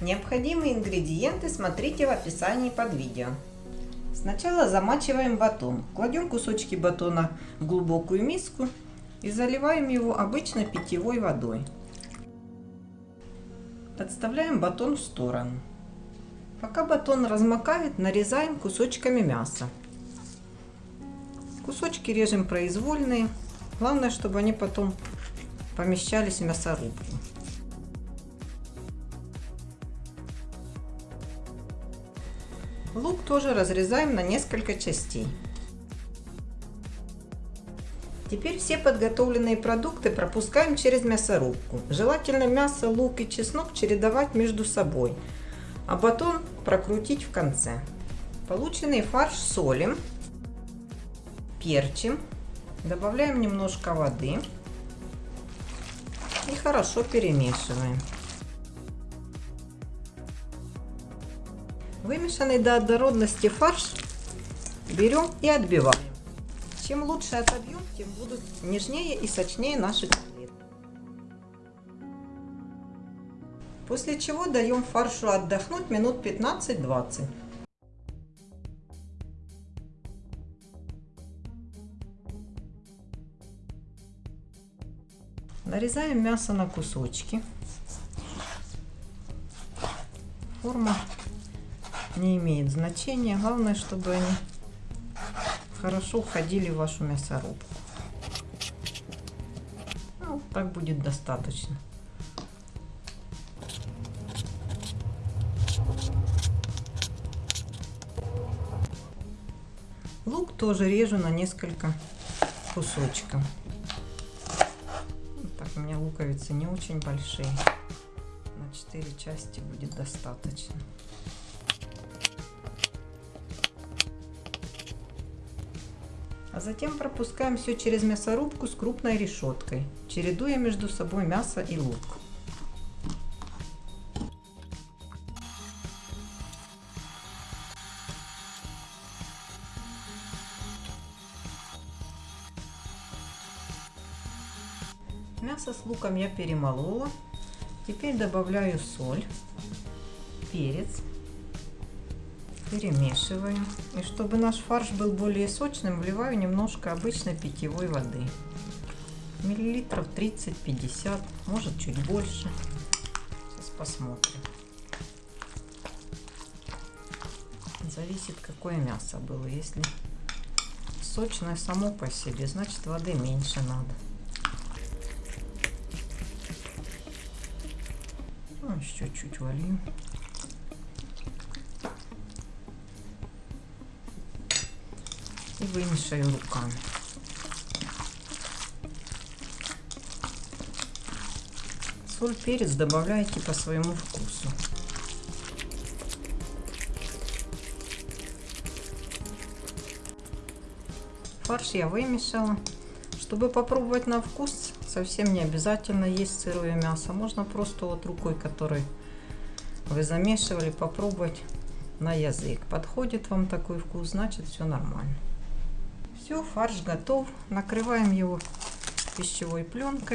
Необходимые ингредиенты смотрите в описании под видео. Сначала замачиваем батон. Кладем кусочки батона в глубокую миску и заливаем его обычной питьевой водой. Отставляем батон в сторону. Пока батон размокает, нарезаем кусочками мяса. Кусочки режем произвольные. Главное, чтобы они потом помещались в мясорубку. Лук тоже разрезаем на несколько частей. Теперь все подготовленные продукты пропускаем через мясорубку. Желательно мясо, лук и чеснок чередовать между собой, а батон прокрутить в конце. Полученный фарш солим, перчим, добавляем немножко воды и хорошо перемешиваем. Вымешанный до однородности фарш берем и отбиваем. Чем лучше отобьем, тем будут нежнее и сочнее наши котлеты. После чего даем фаршу отдохнуть минут 15-20. Нарезаем мясо на кусочки. Форма не имеет значения. Главное, чтобы они хорошо входили в вашу мясорубку. Ну, так будет достаточно. Лук тоже режу на несколько кусочков. Так, у меня луковицы не очень большие. На 4 части будет достаточно. А затем пропускаем все через мясорубку с крупной решеткой, чередуя между собой мясо и лук. Мясо с луком я перемолола. Теперь добавляю соль, перец перемешиваю. И чтобы наш фарш был более сочным, вливаю немножко обычной питьевой воды. Миллилитров 30-50, может чуть больше. Сейчас посмотрим. Зависит, какое мясо было. Если сочное само по себе, значит воды меньше надо. Ну, еще чуть вольем. И вымешаю руками. Соль, перец добавляйте по своему вкусу. Фарш я вымешала. Чтобы попробовать на вкус, совсем не обязательно есть сырое мясо. Можно просто вот рукой, которой вы замешивали, попробовать на язык. Подходит вам такой вкус, значит все нормально. Все, фарш готов. Накрываем его пищевой пленкой.